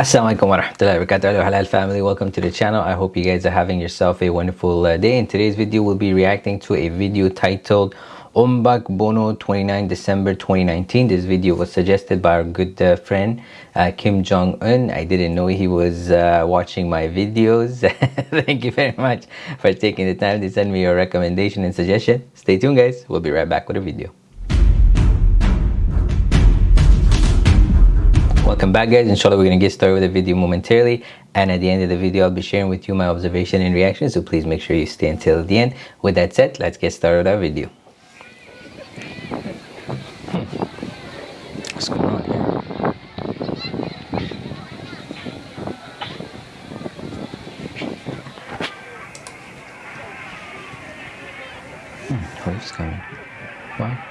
Assalamualaikum warahmatullahi wabarakatuh halal family. Welcome to the channel. I hope you guys are having yourself a wonderful uh, day. In today's video we'll be reacting to a video titled Ombak Bono 29 December 2019 this video was suggested by our good uh, friend uh, Kim Jong-un. I didn't know he was uh, watching my videos. Thank you very much for taking the time to send me your recommendation and suggestion. Stay tuned guys. We'll be right back with a video welcome back guys. Inshallah we're gonna get started with the video momentarily. And at the end of the video i'll be sharing with you my observation and reaction so please make sure you stay until the end. With that said let's get started with our video. What's going on here? Hmm, who's coming wow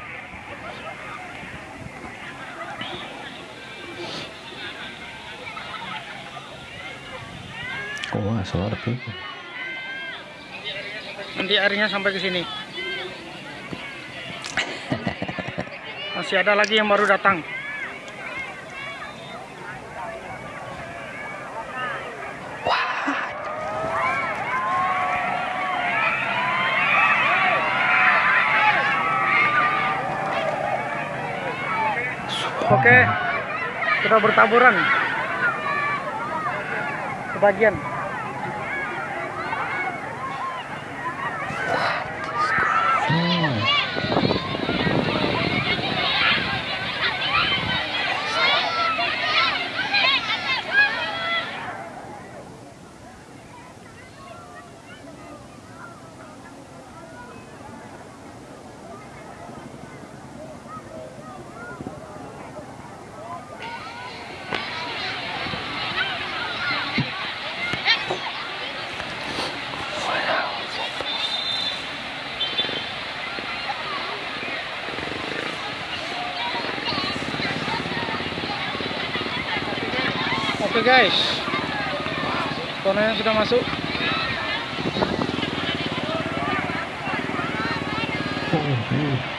Oh wow, that's a lot of people. Nanti airnya sampai ke sini. Masih ada lagi yang baru datang. Oke, kita bertaburan. Sebagian. guys sudah masuk oh. Iya.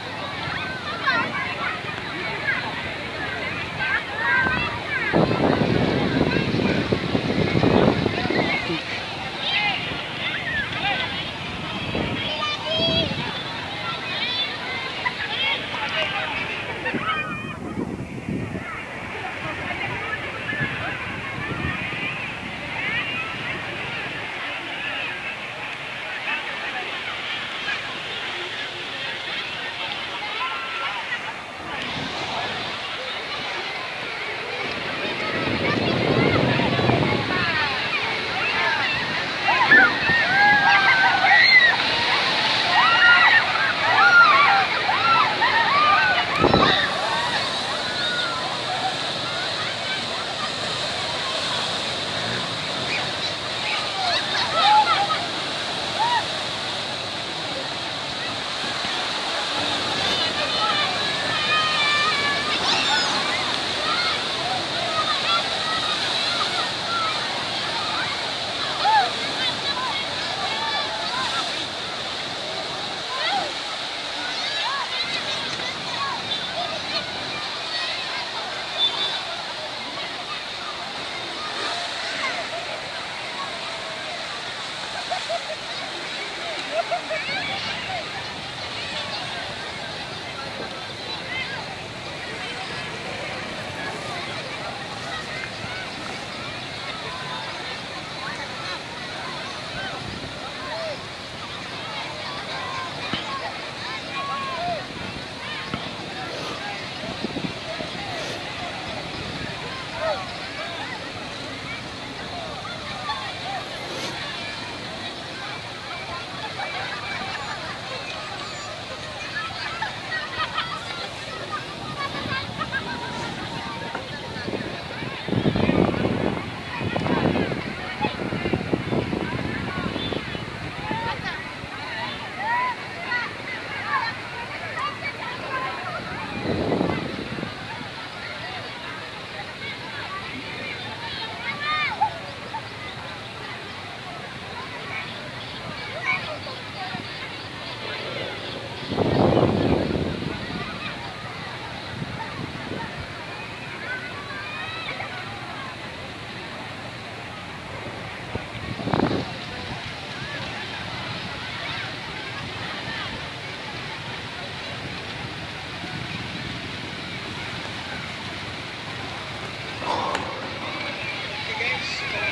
えっ!?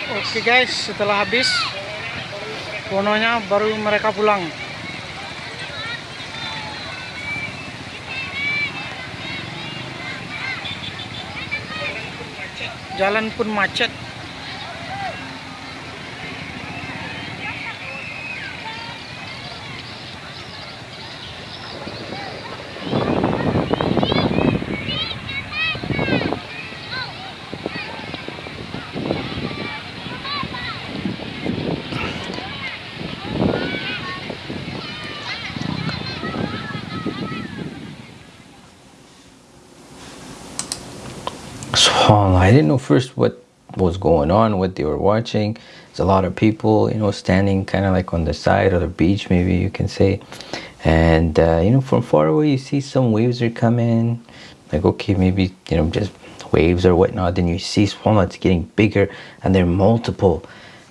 Oke guys, setelah habis Bononya baru mereka pulang. Jalan pun macet. I didn't know first what was going on, what they were watching. There's a lot of people, you know, standing kind of like on the side of the beach, maybe you can say. And, uh, you know, from far away, you see some waves are coming. Like, okay, maybe, you know, just waves or whatnot. Then you see, it's getting bigger and they're multiple.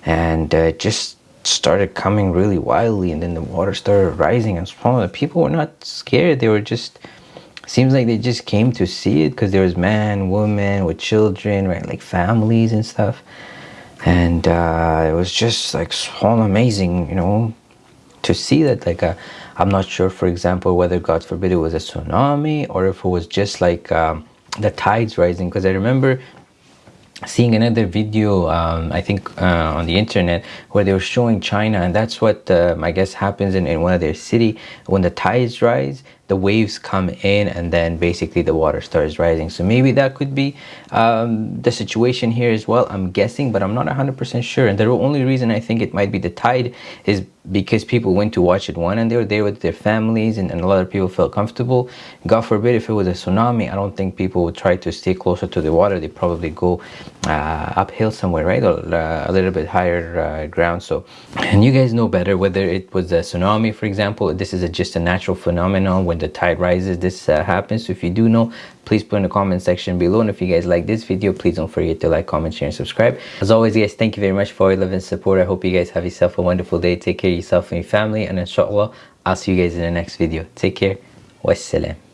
And uh, just started coming really wildly. And then the water started rising. And SubhanAllah, people were not scared. They were just seems like they just came to see it because there was man woman with children right like families and stuff. And uh, it was just like so amazing you know to see that like i uh, i'm not sure for example whether god forbid it was a tsunami or if it was just like um, the tides rising. Because i remember seeing another video um, i think uh, on the internet where they were showing china and that's what uh, i guess happens in, in one of their city when the tides rise the waves come in and then basically the water starts rising. So maybe that could be um, the situation here as well i'm guessing but i'm not 100% sure. And the only reason i think it might be the tide is because people went to watch it one and they were there with their families and, and a lot of people felt comfortable. God forbid if it was a tsunami i don't think people would try to stay closer to the water. They probably go uh, uphill somewhere right? Or a little bit higher uh, ground. So and you guys know better whether it was a tsunami for example. This is a, just a natural phenomenon when the tide rises this uh, happens. So if you do know please put in the comment section below. And if you guys like this video please don't forget to like comment share and subscribe. As always guys thank you very much for your love and support. I hope you guys have yourself a wonderful day. Take care of yourself and your family. And inshallah i'll see you guys in the next video. Take care. Wassalam